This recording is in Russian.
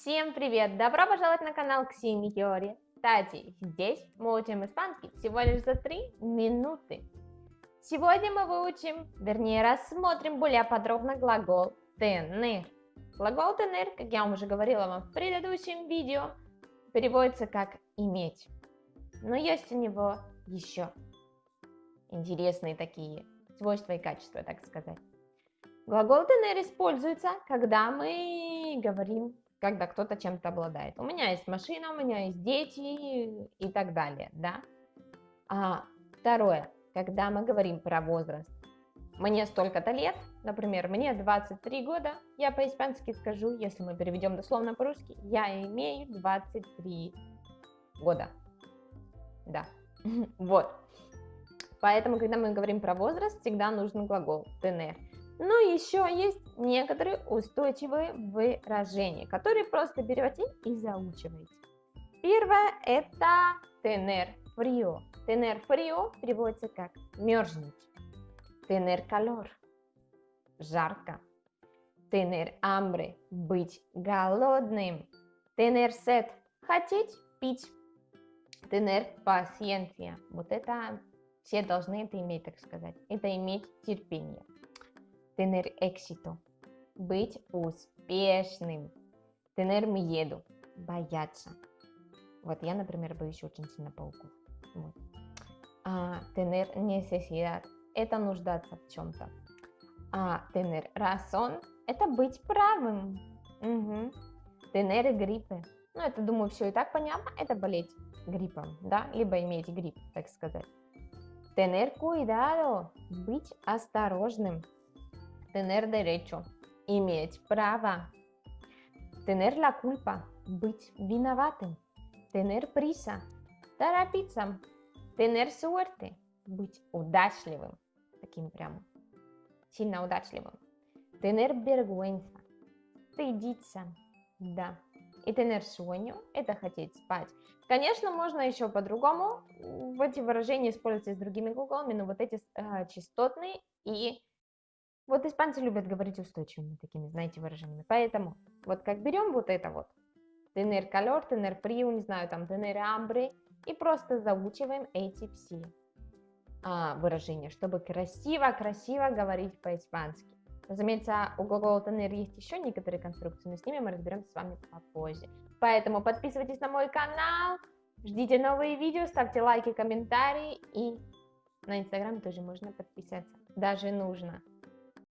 Всем привет! Добро пожаловать на канал Ксении Теории. Кстати, здесь мы учим испанский всего лишь за 3 минуты. Сегодня мы выучим, вернее рассмотрим более подробно глагол tener. Глагол tener, как я вам уже говорила вам в предыдущем видео, переводится как иметь. Но есть у него еще интересные такие свойства и качества, так сказать. Глагол tener используется, когда мы говорим, когда кто-то чем-то обладает. У меня есть машина, у меня есть дети и так далее, да. А второе, когда мы говорим про возраст. Мне столько-то лет, например, мне 23 года, я по-испански скажу, если мы переведем дословно по-русски, я имею 23 года. Да, вот. Поэтому, когда мы говорим про возраст, всегда нужен глагол tener. Но еще есть некоторые устойчивые выражения, которые просто берете и заучиваете. Первое это tener frío. Tener frío переводится как мерзнуть. Tener calor – жарко. Tener hambre – быть голодным. Tener sed – хотеть пить. Tener paciencia – вот это все должны это иметь, так сказать. Это иметь терпение. Tener éxito. Быть успешным. Tener miedo. Бояться. Вот я, например, боюсь очень сильно пауков. Вот. А, tener necesidad. Это нуждаться в чем-то. А tener razón. Это быть правым. Угу. Tener gripe. Ну, это, думаю, все и так понятно. Это болеть гриппом, да, либо иметь грипп, так сказать. Tener cuidado. Быть осторожным. Tener derecho – иметь право. Tener la culpa – быть виноватым. Tener prisa – торопиться. Tener suerte – быть удачливым. Таким прям сильно удачливым. Tener vergüenza – стыдиться. Да. И tener sueño – это хотеть спать. Конечно, можно еще по-другому в эти выражения использовать с другими глаголами, но вот эти э, частотные и вот испанцы любят говорить устойчивыми такими, знаете, выражениями. Поэтому вот как берем вот это вот, tener calor, tener frío, не знаю, там, tener hambre, и просто заучиваем эти все а, выражения, чтобы красиво-красиво говорить по-испански. Разумеется, у глагола tener есть еще некоторые конструкции, но с ними мы разберемся с вами попозже. Поэтому подписывайтесь на мой канал, ждите новые видео, ставьте лайки, комментарии и на инстаграм тоже можно подписаться. Даже нужно.